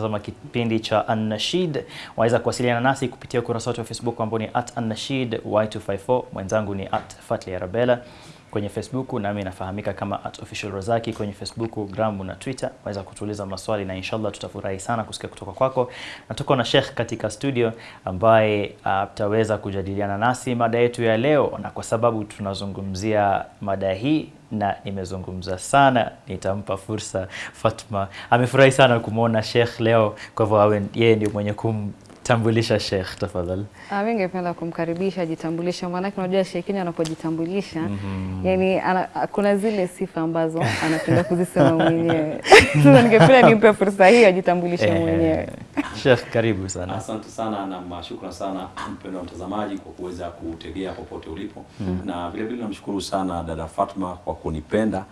Tazama kipindi cha Annashid, Waweza kuwasiliana nasi kupitia ukurasa wetu wa Facebook ambao ni at @annashid y254. Mwenzangu ni at @fatli arabella kwenye Facebook, nami nafahamika kama @official rozaki kwenye Facebook, Gram na Twitter. Waweza kutuuliza maswali na inshallah tutafurahi sana kusikia kutoka kwako. Na tuko na Sheikh katika studio ambaye ataweza kujadiliana nasi mada yetu ya leo, na kwa sababu tunazungumzia mada hii na nimezungumza sana, nitampa fursa Fatma. Amefurahi sana kumwona Sheikh leo, kwa hivyo yeye ndio mwenye kumtambulisha Sheikh. Tafadhali. Ah, mimi ningependa kumkaribisha ajitambulishe, maanake unajua Sheikh Kenya anapojitambulisha mm -hmm. yani ana, kuna zile sifa ambazo anapenda kuzisema mwenyewe. Sasa ningependa nimpe fursa hii ajitambulishe Eh, mwenyewe. Sheikh, karibu sana. Asante sana na shukran sana mpendwa mtazamaji kwa kuweza kutegea popote ulipo, mm -hmm. na vile vile namshukuru sana dada Fatma kwa kunipenda,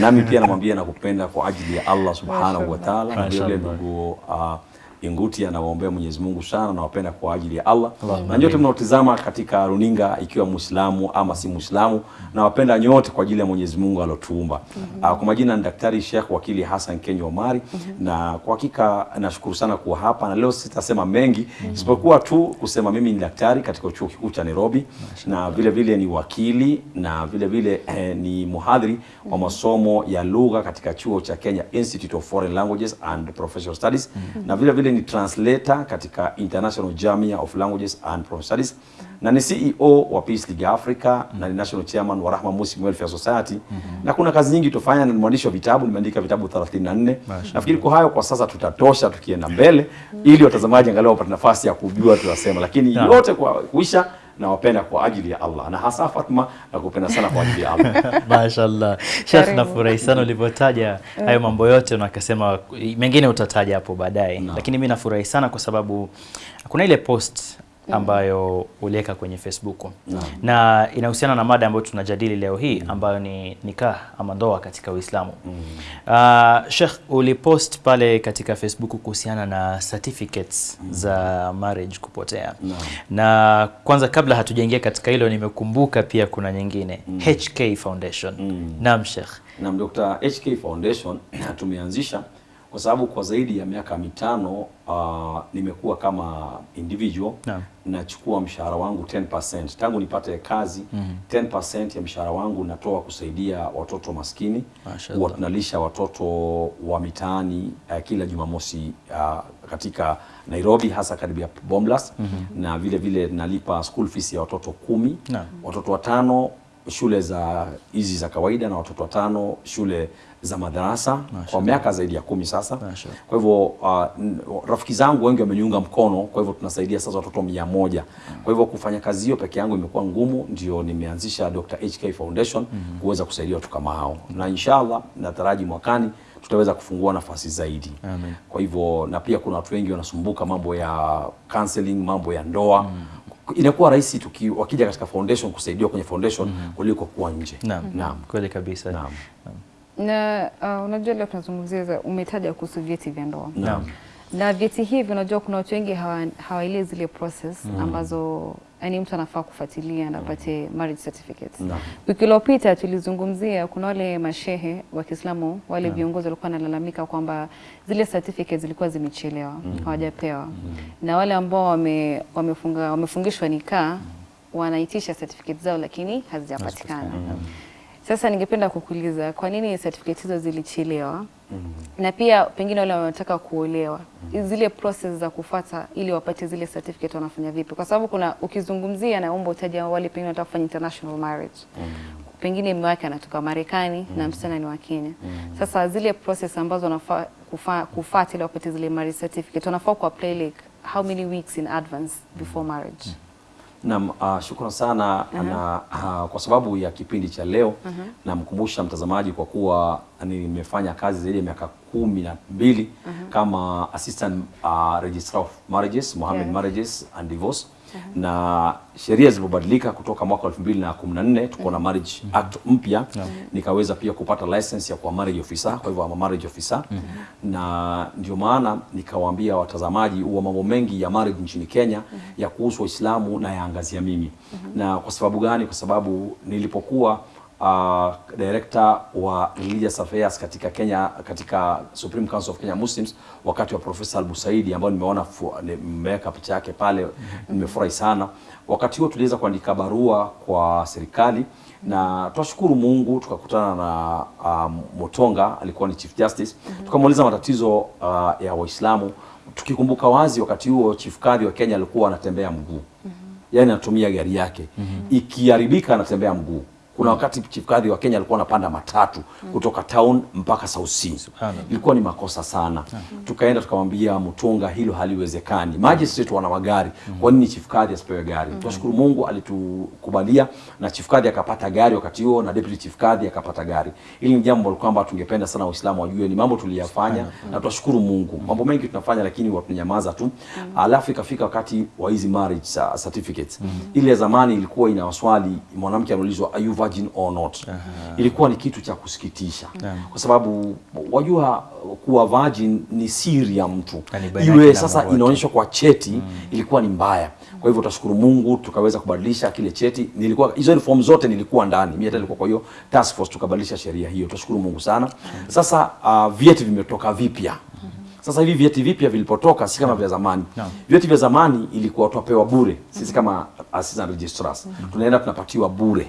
nami pia namwambia nakupenda kwa ajili ya Allah subhanahu wa ta'ala, na vile vile ndugu uh, Inguti anawaombea Mwenyezi Mungu sana, nawapenda kwa ajili ya Allah. Na nyote mnaotizama katika runinga, ikiwa Muislamu ama si Muislamu, nawapenda nyote kwa ajili ya Mwenyezi Mungu alotuumba. Ah, kwa majina ni Daktari Sheikh Wakili Hassan Kenyo Omari, na kwa hakika nashukuru sana kuwa hapa, na leo sitasema mengi isipokuwa tu kusema mimi ni daktari katika chuo kikuu cha Nairobi, na vile vile ni wakili na vile vile eh, ni muhadhiri wa masomo ya lugha katika chuo cha Kenya Institute of Foreign Languages and Professional Studies, na vile vile ni translator katika International Jamia of Languages and Professional Studies, na ni CEO wa Peace League Africa na ni national chairman wa Rahma Muslim Welfare Society, mm -hmm. na kuna kazi nyingi tofanya na ni mwandishi wa vitabu, nimeandika vitabu 34. Nafikiri kwa hayo kwa sasa tutatosha tukienda mbele, ili watazamaji angalau wapate nafasi ya kujua tunasema, lakini yote kwa kuisha nawapenda kwa ajili ya Allah. Na hasa Fatma nakupenda sana kwa ajili ya Allah. Mashallah. Sheikh, nafurahi sana ulivyotaja hayo mambo yote na akasema mengine utataja hapo baadaye, lakini mimi nafurahi sana kwa sababu kuna ile post ambayo uliweka kwenye Facebook Naam. na inahusiana na mada ambayo tunajadili leo hii ambayo ni nikah ama ndoa katika Uislamu. Mm. Uh, Sheikh, ulipost pale katika Facebook kuhusiana na certificates mm. za marriage kupotea Naam. na kwanza kabla hatujaingia katika hilo nimekumbuka pia kuna nyingine mm. HK Foundation. Mm. Naam Sheikh. Naam Dr. HK Foundation tumeanzisha kwa sababu kwa zaidi ya miaka mitano uh, nimekuwa kama individual na nachukua mshahara wangu 10% tangu nipate kazi mm -hmm. 10% ya mshahara wangu natoa kusaidia watoto maskini tunalisha watoto wa mitaani uh, kila Jumamosi uh, katika Nairobi hasa karibu ya Bomblas na vile vile nalipa school fees ya watoto kumi. Na watoto watano shule za hizi za kawaida na watoto watano shule za madarasa kwa miaka zaidi ya kumi sasa. Mashallah. Kwa hivyo uh, rafiki zangu wengi wameniunga mkono, kwa hivyo tunasaidia sasa watoto mia moja. Kwa hivyo kufanya kazi hiyo peke yangu imekuwa ngumu, ndio nimeanzisha Dr. HK Foundation kuweza kusaidia watu kama hao, na inshallah nataraji mwakani tutaweza kufungua nafasi zaidi. Amen. Kwa hivyo na pia kuna watu wengi wanasumbuka mambo ya counseling, mambo ya ndoa inakuwa rahisi tuki wakija katika foundation kusaidia kwenye foundation mm -hmm. kuliko kuwa nje. Naam. Naam. Kweli kabisa. Naam. Na uh, unajua leo tunazungumzia umetaja kuhusu vyeti vya ndoa. Naam. Na vyeti hivi unajua kuna watu wengi hawaelezi hawa- zile process ambazo yani mtu anafaa kufuatilia na apate marriage certificate. Wiki iliyopita tulizungumzia kuna wale mashehe wa Kiislamu wale viongozi walikuwa wanalalamika kwamba zile certificates zilikuwa zimechelewa, hawajapewa. Na wale ambao wame, wamefunga wamefungishwa nikaa wanaitisha certificate zao lakini hazijapatikana. Sasa ningependa kukuuliza kwa nini certificate hizo zilichelewa? Mm -hmm. Na pia pengine wale wanataka kuolewa, mm -hmm. zile process za kufata ili wapate zile certificate wanafanya vipi? Kwa sababu kuna ukizungumzia, na umbo utaja wale pengine wanataka kufanya international marriage mm -hmm. pengine mume wake anatoka Marekani mm. na msichana ni wa Kenya. Mm. Sasa zile process ambazo wanafaa kufa, kufuata ili wapate zile marriage certificate wanafaa ku apply like how many weeks in advance before marriage? Naam, uh, shukrani sana uh -huh. na uh, kwa sababu ya kipindi cha leo uh -huh. namkumbusha mtazamaji kwa kuwa nimefanya kazi zaidi ya miaka kumi na mbili uh -huh. kama assistant uh, registrar of marriages Mohammed Yeah. marriages and divorce na sheria zilipobadilika kutoka mwaka 2014 tuko na marriage mm -hmm. act mpya nikaweza pia kupata license ya kuwa marriage officer kwa hivyo ama marriage officer mm -hmm. na ndio maana nikawaambia watazamaji huwa mambo mengi ya marriage nchini Kenya mm -hmm. ya kuhusu Waislamu na yaangazia mimi mm -hmm. na kwa sababu gani kwa sababu nilipokuwa uh, director wa religious affairs katika Kenya katika Supreme Council of Kenya Muslims wakati wa Profesa Al-Busaidi ambao nimeona nimeweka picha yake pale, nimefurahi sana. Wakati huo tuliweza kuandika barua kwa serikali na twashukuru Mungu tukakutana na um, Motonga alikuwa ni Chief Justice mm -hmm. tukamuuliza matatizo uh, ya Waislamu tukikumbuka wazi wakati huo Chief Kadhi wa Kenya alikuwa anatembea mguu mm -hmm. yani anatumia gari yake mm -hmm. ikiharibika anatembea mguu kuna wakati Chief Kadhi wa Kenya alikuwa anapanda matatu kutoka town mpaka South Sea ilikuwa ni makosa sana. Tukaenda tukamwambia Mutunga hilo haliwezekani. Magistrate wana magari. Kwa nini Chief Kadhi asipewe gari? Tunashukuru Mungu alitukubalia na Chief Kadhi akapata gari wakati huo na Deputy Chief Kadhi akapata gari. Hili ni jambo kwamba tungependa sana Waislamu wajue ni mambo tuliyafanya na tunashukuru Mungu. Mambo mengi tunafanya lakini watunyamaza tu. Alafu ikafika wakati wa hizi marriage certificates. Ile zamani ilikuwa ina waswali mwanamke anaulizwa are virgin or not. Ilikuwa ni kitu cha kusikitisha. Kwa sababu wajua kuwa virgin ni siri ya mtu. Iwe sasa inaonyeshwa kwa cheti ilikuwa ni mbaya. Kwa hivyo utashukuru Mungu tukaweza kubadilisha kile cheti. Nilikuwa hizo form zote nilikuwa ndani. Mimi hata nilikuwa kwa hiyo task force tukabadilisha sheria hiyo. Tutashukuru Mungu sana. Sasa uh, vyeti vimetoka vipya sasa hivi vyeti vipya vilipotoka si kama vya zamani. Naam. vyeti vya zamani ilikuwa tunapewa bure. Sisi kama assistant registrars tunaenda tunapatiwa bure.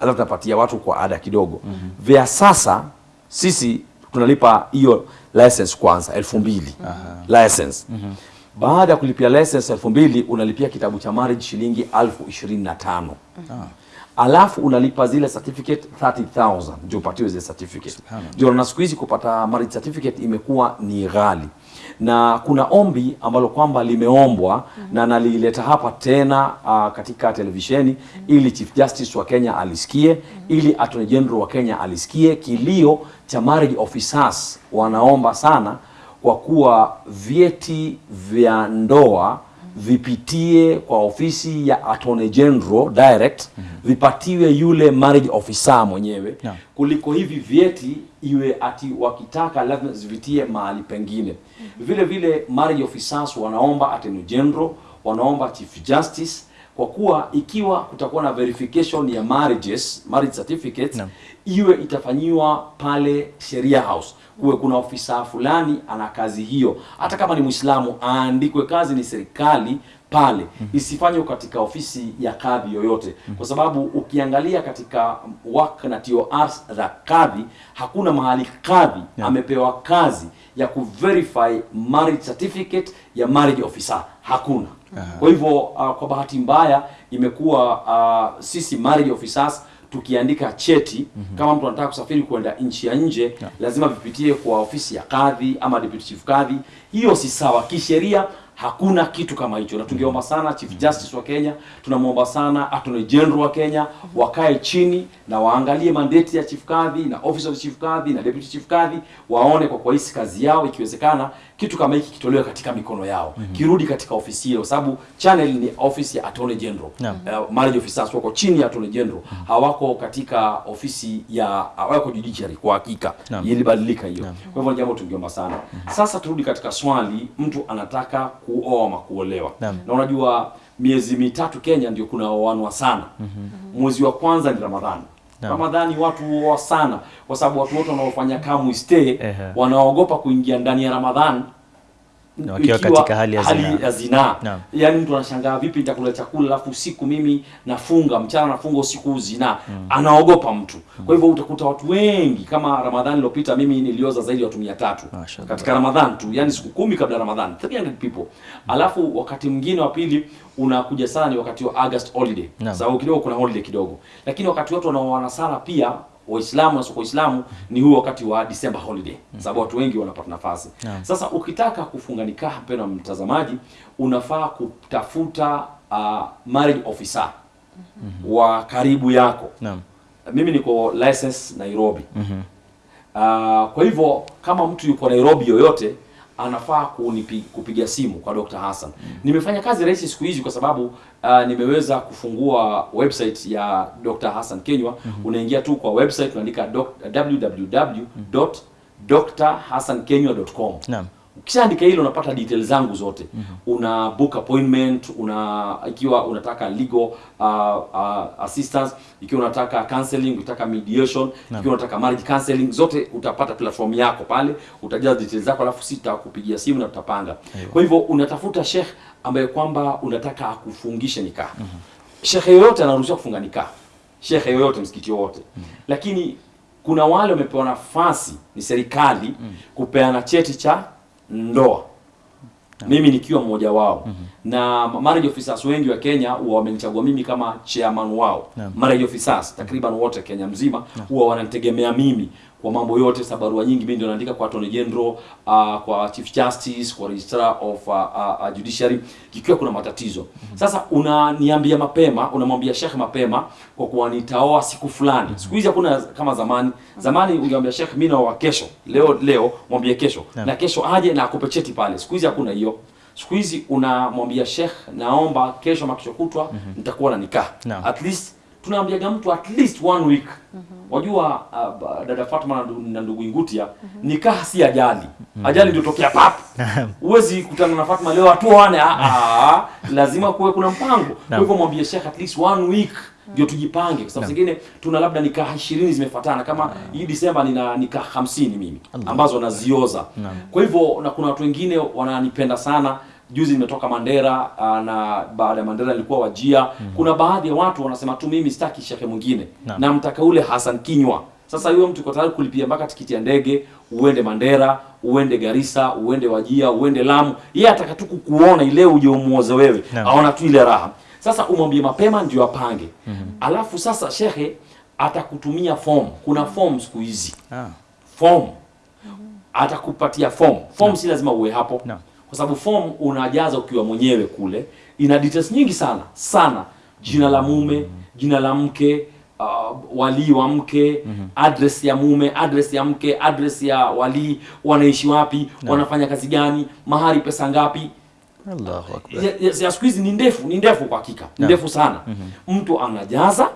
Alafu tunapatia watu kwa ada kidogo. Vya sasa sisi tunalipa hiyo license kwanza elfu mbili. License. Baada ya kulipia license elfu mbili unalipia kitabu cha marriage shilingi elfu ishirini na tano alafu unalipa zile certificate 30000 ndio upatiwe zile certificate ndio na siku hizi kupata marriage certificate imekuwa ni ghali na kuna ombi ambalo kwamba limeombwa mm -hmm. na nalileta hapa tena uh, katika televisheni mm -hmm. ili Chief Justice wa Kenya alisikie mm -hmm. ili Attorney General wa Kenya alisikie kilio cha marriage officers wanaomba sana kwa kuwa vyeti vya ndoa vipitie kwa ofisi ya Attorney General direct mm -hmm. vipatiwe yule marriage officer mwenyewe yeah. kuliko hivi vyeti iwe ati wakitaka lazima zivitie mahali pengine. mm -hmm. Vile vile marriage officers wanaomba Attorney General, wanaomba Chief Justice kwa kuwa ikiwa kutakuwa na verification ya marriages, marriage certificates Naam. Iwe itafanyiwa pale Sheria House, kuwe kuna ofisa fulani ana kazi hiyo, hata kama ni Muislamu aandikwe kazi ni serikali pale, isifanywe katika ofisi ya kadhi yoyote, kwa sababu ukiangalia katika WAC na TORs za kadhi, hakuna mahali kadhi yeah. amepewa kazi ya kuverify marriage certificate ya marriage officer, hakuna. Kwa hivyo uh, kwa bahati mbaya imekuwa uh, sisi marriage officers tukiandika cheti mm -hmm. kama mtu anataka kusafiri kwenda nchi ya nje yeah. lazima vipitie kwa ofisi ya kadhi ama deputy chief kadhi. Hiyo si sawa kisheria, hakuna kitu kama hicho, na tungeomba sana Chief Justice wa Kenya, tunamwomba sana Attorney General wa Kenya wakae chini na waangalie mandate ya chief kadhi na office of chief kadhi na deputy chief kadhi, waone kwa kwa hisi kazi yao, ikiwezekana kitu kama hiki kitolewe katika mikono yao mm -hmm. kirudi katika ofisi hiyo, sababu channel ni ofisi ya Attorney General yeah. uh, marriage officers wako chini ya Attorney General, mm -hmm. hawako katika ofisi ya hawako judiciary kwa hakika. yeah. Ilibadilika hiyo. Kwa hivyo jambo tungeomba sana. mm -hmm. Sasa turudi katika swali, mtu anataka kuoa ama kuolewa. yeah. Na unajua miezi mitatu Kenya ndio kuna oanwa sana. Mwezi wa kwanza ni Ramadhani. Ramadhani watu huoa sana kwa sababu watu wote wanaofanya kamu stay wanaogopa kuingia ndani ya Ramadhani Wakiwa katika hali ya zinaa. ya zinaa. No. Yaani mtu anashangaa vipi nitakula chakula alafu usiku mimi nafunga, mchana nafunga, usiku zinaa. Anaogopa mtu. Mm. Kwa hivyo utakuta watu wengi kama Ramadhani iliyopita mimi nilioza zaidi ya watu 300 katika Ramadhani tu, yani siku kumi kabla ya Ramadhani 300 people. Alafu wakati mwingine wa pili unakuja sana ni wakati wa August holiday. No. Sababu kidogo kuna holiday kidogo. Lakini wakati watu wanaoana sana pia Waislamu na sio Waislamu ni huo wakati wa December holiday. Sababu watu wengi wanapata nafasi. yeah. Sasa ukitaka kufunga nikaha, mpendwa mtazamaji, unafaa kutafuta uh, marriage officer mm -hmm. wa karibu yako. Naam. Mimi niko license Nairobi. mm -hmm. Uh, kwa hivyo kama mtu yuko Nairobi yoyote anafaa kunipi, kupiga simu kwa Dr. Hassan. Nimefanya kazi rahisi siku hizi kwa sababu uh, nimeweza kufungua website ya Dr. Hassan Kenywa. Mm -hmm. Unaingia tu kwa website unaandika www.drhassankenywa.com. Naam. Ukishaandika hilo unapata details zangu zote Mm -hmm. una book appointment una ikiwa unataka legal uh, uh, assistance ikiwa unataka counseling unataka mediation ikiwa unataka marriage counseling zote utapata platform yako pale utajaza details zako alafu sita kupigia simu na tutapanga kwa hivyo unatafuta sheikh ambaye kwamba unataka akufungishe nikaha. Mm -hmm. Sheikh yoyote anaruhusiwa kufunga nikah Sheikh yoyote msikiti wote. Mm -hmm. lakini kuna wale wamepewa nafasi ni serikali mm -hmm. kupeana cheti cha ndoa. Mimi nikiwa mmoja wao na marriage officers wengi wa Kenya huwa wamenichagua mimi kama chairman wao. Yeah. marriage officers takriban wote Kenya mzima huwa yeah. wananitegemea mimi kwa mambo yote sa barua nyingi mimi ndio naandika kwa attorney general uh, kwa chief justice kwa registrar of uh, uh, judiciary kikiwa kuna matatizo. Sasa unaniambia mapema unamwambia Sheikh mapema kwa kuwa nitaoa siku fulani. Siku hizi hakuna kama zamani. Zamani ungeambia Sheikh mimi naoa kesho. Leo leo mwambie kesho. Yeah. na kesho aje na akupe cheti pale. Siku hizi hakuna hiyo siku hizi unamwambia shekh naomba kesho makisho kutwa mm kutwa nitakuwa na nikah. No. at least tunaambiaga mtu at least one week. Mm -hmm. wajua uh, dada Fatma na ndugu Ingutia mm -hmm. nikaha si ajali. Ajali ndio tokea pap. Huwezi kutana na Fatma leo atuane a, a lazima kuwe kuna mpango. Kwa Naam. hivyo mwambie shekh at least one week ndio tujipange kwa sababu zingine tuna labda nikaha 20 zimefuatana kama hii Disemba nina nikah 50 mimi ambazo nazioza. Kwa hivyo na kuna watu wengine wananipenda sana. Juzi nimetoka Mandera ah, na baada ya Mandera nilikuwa Wajia. Mm. kuna baadhi ya watu wanasema tu mimi sitaki shekhe mwingine. Naam. na mtaka ule Hassan Kinywa. Sasa huyo mtu uko tayari kulipia mpaka tikiti ya ndege uende Mandera uende Garissa uende Wajia uende Lamu. Yeye ataka tu kukuona ile uje umuoze wewe. Aona tu ile raha sasa umwambie mapema ndio apange. Mm -hmm. alafu sasa shehe atakutumia form. Kuna form siku hizi. Ah, form. Atakupatia form. Form si lazima uwe hapo. Kwa sababu form unajaza ukiwa mwenyewe kule. Ina details nyingi sana. Sana. Jina la mume jina la mke uh, walii wa mke mm -hmm. address ya mume address ya mke address ya walii wanaishi wapi wanafanya kazi gani mahari pesa ngapi Allahu akbar. ya, ya, ya siku hizi ni ndefu ni ndefu kwa hakika ni ndefu sana Mm -hmm. mtu anajaza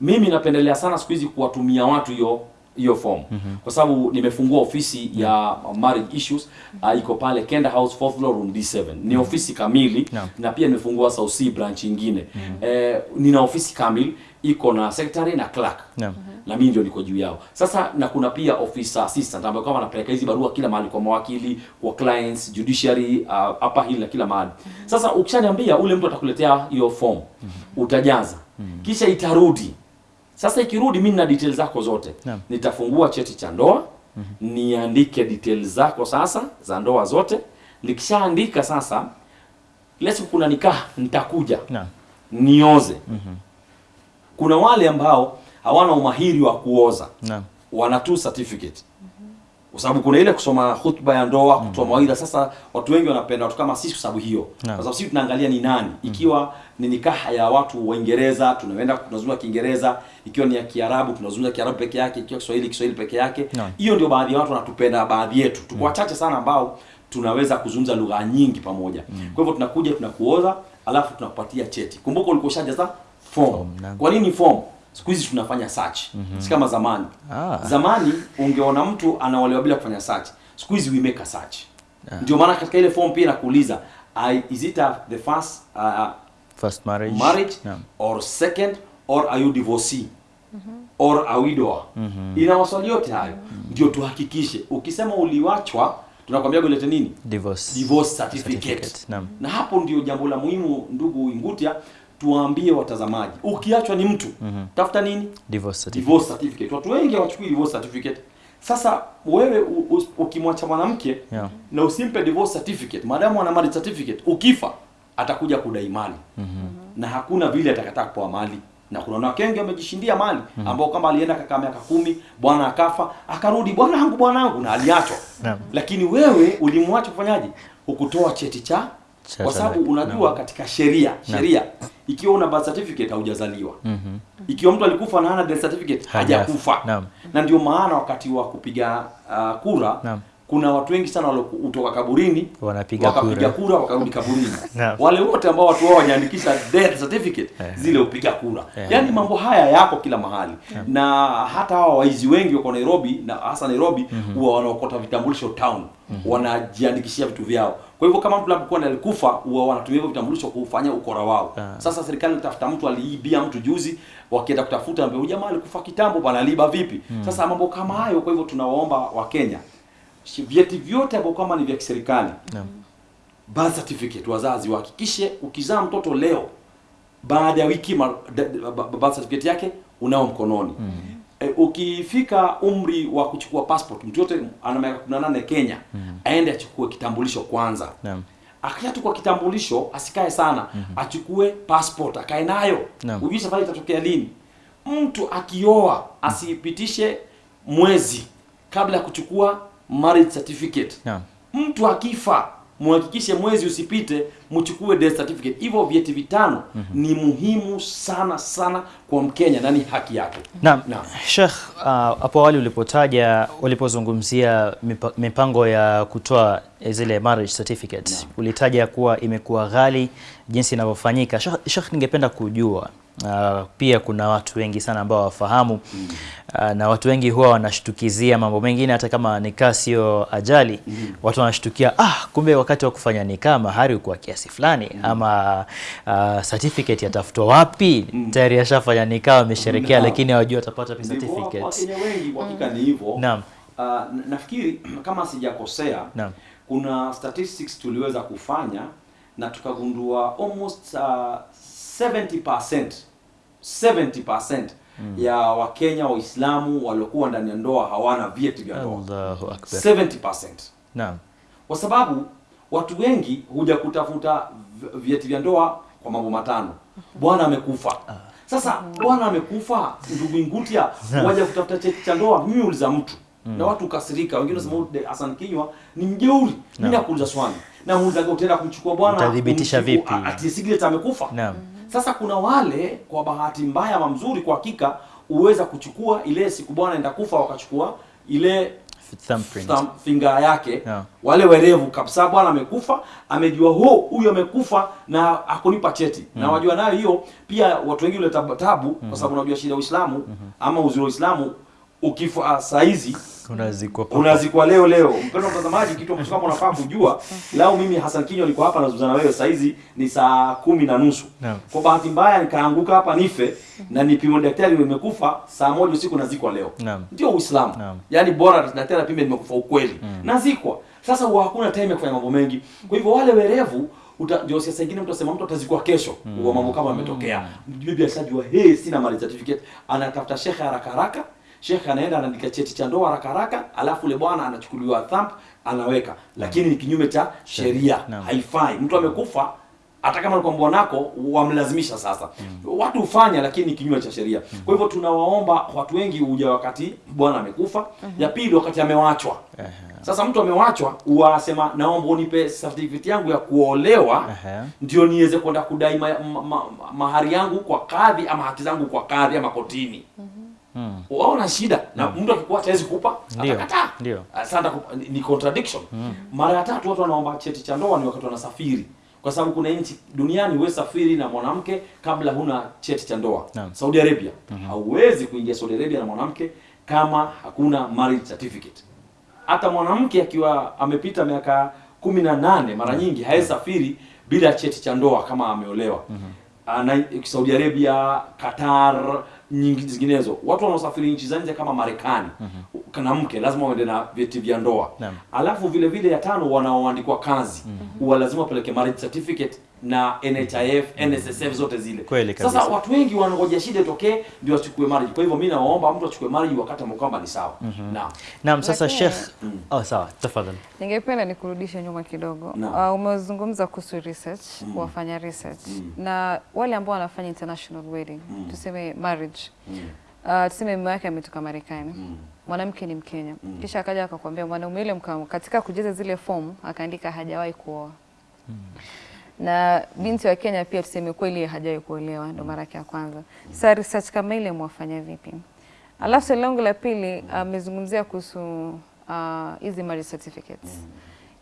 mimi napendelea sana siku hizi kuwatumia watu hiyo hiyo form Mm -hmm. kwa sababu nimefungua ofisi ya marriage issues uh, iko pale Kenda House fourth floor room D7 ni mm -hmm. ofisi kamili yeah. na pia nimefungua South C branch nyingine Mm -hmm. eh, nina ofisi kamili iko na secretary na clerk Naam. Na mimi ndio niko juu yao. Sasa na kuna pia officer assistant ambao kama anapeleka hizi barua kila mahali kwa mawakili kwa clients judiciary uh, upper hill na kila mahali. Sasa ukishaniambia ule mtu atakuletea hiyo form utajaza. Kisha itarudi. Sasa ikirudi mimi na details zako zote. Nitafungua cheti cha ndoa niandike details zako sasa za ndoa zote. Nikishaandika sasa lesu kuna nikaa nitakuja. Nioze. Kuna wale ambao hawana umahiri wa kuoza. No. wana tu certificate kwa sababu kuna ile kusoma hutuba ya ndoa kutoa mawaidha. Sasa watu wengi wanapenda watu kama sisi kwa sababu hiyo. Kwa sababu sisi tunaangalia ni nani. Ikiwa ni nikaha ya watu wa Uingereza tunaenda tunazungumza Kiingereza. Ikiwa ni ya Kiarabu tunazungumza Kiarabu peke yake. Ikiwa Kiswahili Kiswahili peke yake. Hiyo no. ndio baadhi ya watu wanatupenda baadhi yetu. Tuko wachache sana ambao tunaweza kuzungumza lugha nyingi pamoja. Mm. kwa hivyo tunakuja tunakuoza alafu tunakupatia cheti. Kumbuka ulikuwa ushajaza form. Form, kwa nini form siku hizi tunafanya search mm -hmm. si kama zamani Ah. zamani ungeona mtu anaolewa bila kufanya search siku hizi we make a search ndio maana katika ile form pia nakuuliza is it a, the first uh, First marriage. marriage yeah. or second or are you divorcee or a widower ina maswali yote hayo mm -hmm. ndio tuhakikishe ukisema uliwachwa tunakwambia ulete nini Divorce. divorce certificate, Certificate, Yeah. na hapo ndio jambo la muhimu ndugu Ingutia tuwaambie watazamaji ukiachwa ni mtu mm -hmm. tafuta nini Divorce certificate. divorce certificate. Watu wengi hawachukui divorce certificate. Sasa wewe ukimwacha mwanamke Yeah. na usimpe divorce certificate, maadamu ana marriage certificate, ukifa atakuja kudai mali mm -hmm. na hakuna vile atakataa kupewa mali na kuna wanawake wengi wamejishindia mali mm -hmm. ambao kama alienda kakaa miaka kumi bwana akafa akarudi bwanangu bwanangu na aliachwa yeah. lakini wewe ulimwacha kufanyaje hukutoa cheti cha kwa sababu unajua katika sheria sheria ikiwa una birth certificate haujazaliwa mm -hmm. ikiwa mtu alikufa na hana death certificate hajakufa na ndio maana wakati wa kupiga uh, kura Naam. Kuna watu wengi sana waliotoka kaburini Wanapiga wakapiga kura. kura wakarudi kaburini. No. wale wote ambao watu wao wajaandikisha death certificate zile upiga kura. Yaani mambo haya yako kila mahali. Na hata hawa waizi wengi wako Nairobi na hasa Nairobi huwa wanaokota vitambulisho town. Wanajiandikishia vitu vyao. Kwa hivyo kama mtu labda alikufa huwa wanatumia hivyo vitambulisho kufanya ukora wao. Sasa serikali inatafuta mtu aliibia mtu juzi wakienda kutafuta ambaye jamaa alikufa kitambo bana liba vipi? Sasa mambo kama hayo kwa hivyo tunawaomba wakenya shi- vyeti vyote ambavyo kama ni vya kiserikali Naam. birth certificate wazazi wahakikishe ukizaa mtoto leo baada ya wiki birth certificate yake unao mkononi mm. e, ukifika umri wa kuchukua passport mtu yote ana miaka 18 Kenya mm. aende achukue kitambulisho kwanza Naam. akishachukua kitambulisho asikae sana mm -hmm. achukue passport akae nayo no. ujui safari itatokea lini mtu akioa asipitishe mwezi kabla ya kuchukua marriage certificate yeah. mtu akifa muhakikishe mwezi usipite mchukue death certificate hivyo vyeti vitano mm -hmm. ni muhimu sana sana kwa mkenya na ni haki yake Naam, na. Sheikh, uh, hapo awali ulipotaja ulipozungumzia mipango ya kutoa zile marriage certificate ulitaja kuwa imekuwa ghali jinsi inavyofanyika. Sheikh, ningependa kujua uh, pia kuna watu wengi sana ambao wafahamu mm. uh, na watu wengi huwa wanashtukizia mambo mengine hata kama nikaa sio ajali mm. watu wanashtukia ah, kumbe wakati wa kufanya nikaa mahari kwa kiasi fulani mm. ama uh, certificate yatafutwa wapi mm. tayari ashafanya nikaa wamesherekea lakini hawajui watapata pi certificate wakenya wengi kwa hakika ni hivyo Naam. Uh, nafikiri kama sijakosea kuna statistics tuliweza kufanya na tukagundua almost uh, 70% 70% ya wakenya waislamu waliokuwa ndani ya ndoa hawana vyeti vya ndoa. Allahu akbar. 70% naam. Kwa sababu watu wengi huja kutafuta vieti vyeti vya ndoa kwa mambo matano. Bwana amekufa. Sasa bwana amekufa ndugu Ngutia waja kutafuta cheti cha ndoa mimi uliza mtu. Mm. na watu kasirika wengine wanasema huyu Hassan Kinywa ni mjeuri. Mimi nakuuliza swali na muuliza utaenda kumchukua bwana utadhibitisha vipi? ati Siglet amekufa Naam. sasa kuna wale kwa bahati mbaya ama mzuri kwa hakika uweza kuchukua ile siku bwana enda kufa wakachukua ile thumb yake Yeah. wale werevu kabisa bwana amekufa amejua ho huyu amekufa na akunipa cheti mm. na wajua nayo hiyo pia watu wengi huleta tabu mm -hmm. kwa sababu unajua shida ya Uislamu mm -hmm. ama uzuri wa Uislamu ukifa saa hizi unazikwa unazikwa leo leo. Mpendwa mtazamaji, kitu ambacho kama unafaa kujua, lao mimi Hassan Kinyo niko hapa nazungumza na wewe saa hizi ni saa kumi na nusu. no. Kwa bahati mbaya nikaanguka hapa nife na nipimo daktari nimekufa saa moja usiku nazikwa leo. no. Ndio Uislamu. no. Yaani bora daktari apime nimekufa ukweli. mm. Nazikwa. Sasa huwa hakuna time ya kufanya mambo mengi. Kwa hivyo wale werevu uta, ndio siasa ingine mtu asema mtu atazikwa kesho mm. mambo kama yametokea mm. bibi ashajua hey sina marriage certificate anatafuta shekhe haraka haraka shekhe anaenda anaandika cheti cha ndoa haraka haraka alafu ule bwana anachukuliwa thumb anaweka. Lakini ni kinyume cha sheria. Haifai. Mtu amekufa hata kama alikuwa bwanako wamlazimisha sasa. Mm. watu hufanya lakini ni kinyume cha sheria. Mm. kwa hivyo tunawaomba watu wengi huja wakati bwana amekufa. Ya pili wakati amewachwa. Sasa mtu amewachwa wasema naomba unipe certificate yangu ya kuolewa ndio niweze kwenda kudai ma, ma, ma, mahari yangu kwa kadhi ama haki zangu kwa kadhi ama kotini. Mm. Waona shida na mtu akikuwa hawezi kupa atakataa. Ndio. Sasa ni- contradiction. Mm. mara ya tatu watu wanaomba cheti cha ndoa ni wakati wanasafiri. Kwa sababu kuna nchi duniani wewe safiri na mwanamke kabla huna cheti cha ndoa. Mm. Saudi Arabia. Hauwezi kuingia Saudi Arabia na mwanamke kama hakuna marriage certificate. Hata mwanamke akiwa amepita miaka kumi na nane mara nyingi hawezi safiri bila cheti cha ndoa kama ameolewa. Mm Ana, Saudi Arabia, Qatar, nyingi zinginezo. Watu wanaosafiri nchi za nje kama Marekani mm -hmm. kana mke lazima waende na vyeti vya ndoa. Alafu vile vile ya tano wanaoandikwa kazi huwa lazima wapeleke marriage certificate na NHIF, NSSF zote zile. Kweli kabisa. Sasa watu wengi wanangoja shida tokee ndio wachukue marriage. Kwa hivyo mimi nawaomba mtu achukue marriage wakati amekwamba kwamba ni sawa. Naam. Naam, sasa Lakin, Sheikh, oh, sawa, tafadhali. Ningependa nikurudishe nyuma kidogo. Uh, umezungumza kuhusu research, mm. wafanya research Mm. na wale ambao wanafanya international wedding, mm. tuseme marriage. Mm. Uh, tuseme mume wake ametoka Marekani. Mm Mwanamke ni Mkenya. Mm. Kisha akaja akakwambia mwanaume yule mkamu, katika kujaza zile fomu akaandika hajawahi kuoa. Na binti wa Kenya pia tuseme kweli hajawahi kuolewa ndo mara yake ya kwanza. Sasa research kama ile mwafanya vipi? Alafu swali langu la pili amezungumzia uh, kuhusu hizi uh, marriage certificates